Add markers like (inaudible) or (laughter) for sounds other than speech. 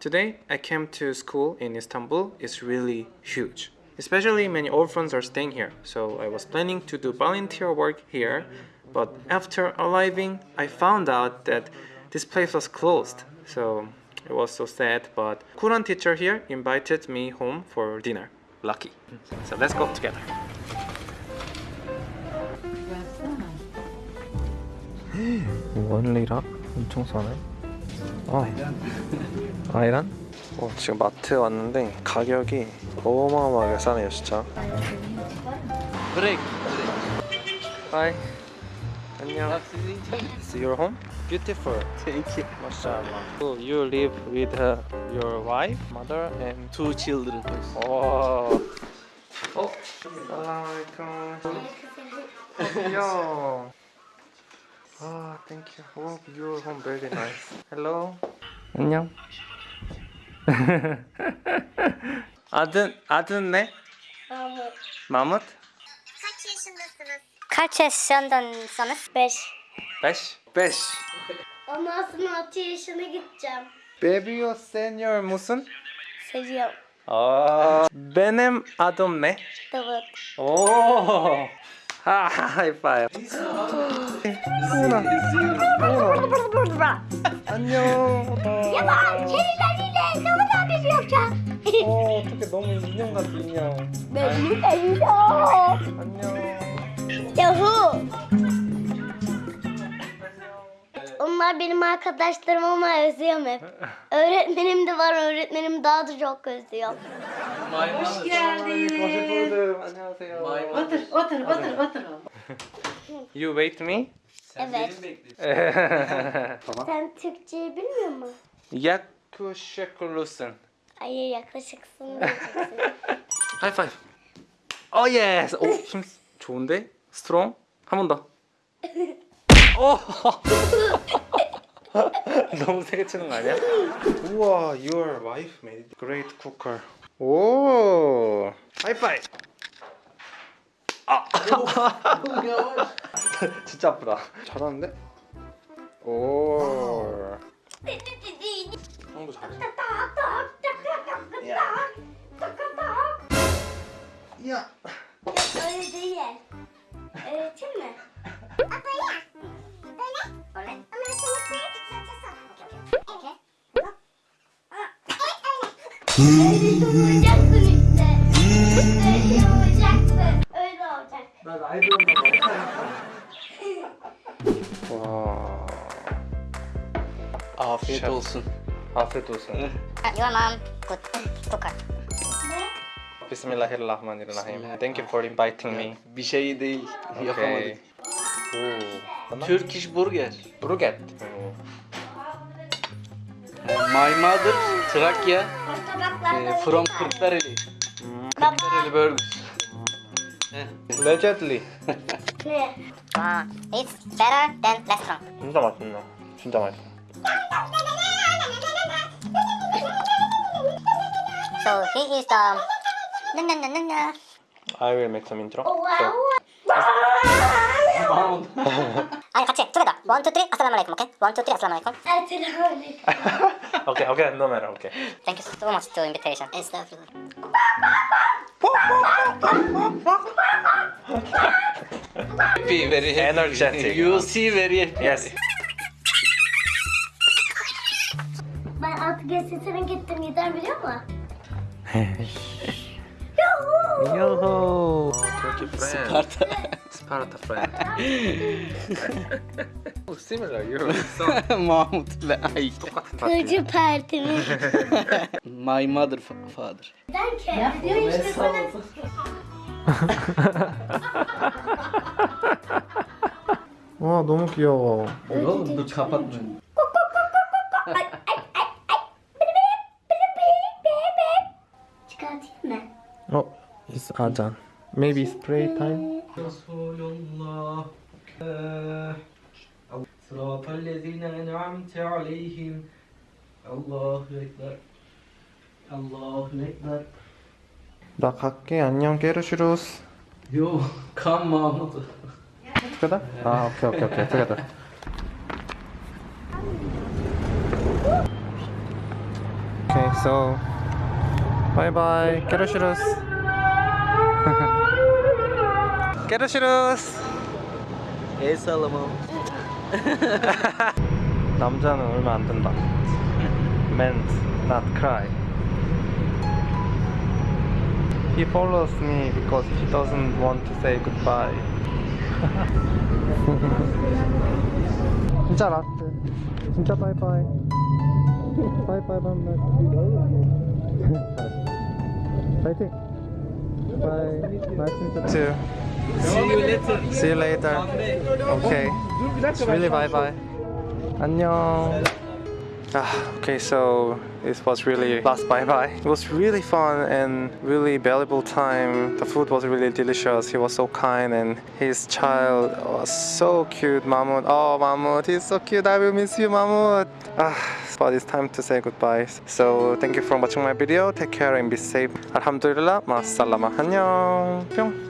Today, I came to school in Istanbul. It's really huge. Especially many orphans are staying here, so I was planning to do volunteer work here. But after arriving, I found out that this place was closed, so it was so sad. But Quran teacher here invited me home for dinner. Lucky. So let's go together. 원리라 (gasps) 엄청 싸네. 어. 아이란? 어, 지금 마트에 왔는데 가격이 어마어마하게 싸네요 진짜 브레이크 하이 안녕 It's your home? Beautiful Thank you 마샬라 so You live with uh, your wife, mother and two children please Oh 어? 살라말콤 안녕 아, ah, thank you. Oh, your home very nice. Hello. 안녕. (laughs) adın adın ne? Mahmut. Mahmut? Kaç yaşındasınız? Kaç yaşındasınız? Beş. 5? 5. Ondan sonra 6 yaşına gideceğim. Baby o senior musun? Seviyorum. Ah. benim adım ne? Davut. Oh. (laughs) High five. Una. Una. 안녕. 여보, 제일 난리네. 너무 나게 귀엽죠? 어, 어떻게 너무 인형 같아, 인형. 네, 진짜 인형. 안녕. 여후. Onlar benim arkadaşlarım ama özlüyorum hep. öğretmenim de var, öğretmenim daha da çok özlüyor. Hoş geldin. Hoş buldum. Anne Otur, otur, otur, otur. (laughs) You wait me? Sen Evet. benim bekliyorsun. tamam. Sen Türkçeyi bilmiyor musun? Yaklaşıklısın. Hayır yaklaşıksın diyeceksin. High five. Oh yes. 오, 힘 좋은데? Strong. 한 번 더. 오. 너무 세게 치는 거 아니야? 우와, your wife made great cooker. 오. 하이파이브. 아. (laughs) 진짜 아프다. 잘하는데? 오. 형도 잘해. 야. 야. 음. 나 나이 들었나 와. Afiyet Şef. olsun. Afiyet olsun. Yemem. Good. Tokat. Bismillahirrahmanirrahim. Thank you for inviting me. Bir şey değil. Okay. Yapamadık. Oo. Turkish burger. Burger. Oh. My mother Trakya. Eh, from Kırklareli. Kırklareli Burgers. 레제드리 와 It's better than r e s t a u m a n t 진짜 맛있네 진짜 맛있어 So he is the 나나나나나 I will make some intro so. 아니 같이 두 개다 원, 투, 쓰리 아슬라말라 u a l 케이 원, 투, 쓰리 아슬라말라이쿰 아슬 a 말라이쿰 오케이 오케이 노 매러 오케 a Thank you so much to invitation and stuff happy, very happy. Energetic. You see very happy. Yes. Ben artık SSR'ın gittim yeter biliyor musun? Yoho! (laughs) Yoho! Turkey friend. Sparta. Sparta friend. (laughs) Oh, similar you. (laughs) Mahmut ve Ay. Kılıcı partimi. My mother father. Ben kendim işte sana. 와 너무 귀여워 이거 너 잡았네 어, it's 아잔. Maybe spray time. صراط الذين أنعمت عليهم الله أكبر الله أكبر 나 갈게 안녕 게르시루스요 깜마 그다? 아 오케이 오케이 오케이 그다 오케이 so bye b y 르슈루스 (laughs) 게르슈루스 예 살라모 (laughs) 남자는 울면 안 된다 men not cry He follows me because he doesn't want to say goodbye. 진짜 라떼. 진짜 바이바이. 바이바이 밤날. 파이팅. Bye. Nice to meet you. See you later. See you later. Okay. Really bye bye. 안녕. Ah, okay, so it was really last bye-bye. It was really fun and really valuable time. The food was really delicious. He was so kind and his child was so cute, Mahmoud. Oh, Mahmoud, he's so cute. I will miss you, Mahmoud. Ah, but it's time to say goodbye. So thank you for watching my video. Take care and be safe. Alhamdulillah. Masalama. 안녕.